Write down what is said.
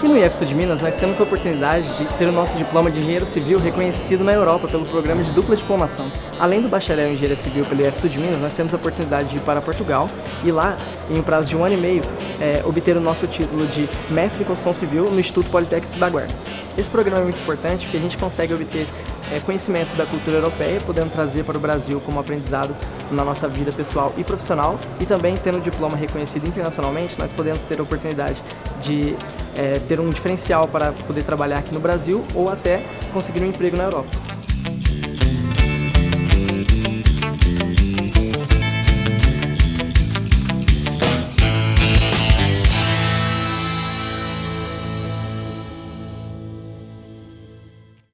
Aqui no IEF de Minas, nós temos a oportunidade de ter o nosso diploma de engenheiro civil reconhecido na Europa pelo programa de dupla diplomação. Além do bacharel em engenharia civil pelo IEF de Minas, nós temos a oportunidade de ir para Portugal e lá, em um prazo de um ano e meio, é, obter o nosso título de mestre em construção civil no Instituto Politécnico da Guarda. Esse programa é muito importante porque a gente consegue obter é, conhecimento da cultura europeia, podendo trazer para o Brasil como aprendizado na nossa vida pessoal e profissional, e também tendo o diploma reconhecido internacionalmente, nós podemos ter a oportunidade de é, ter um diferencial para poder trabalhar aqui no Brasil ou até conseguir um emprego na Europa.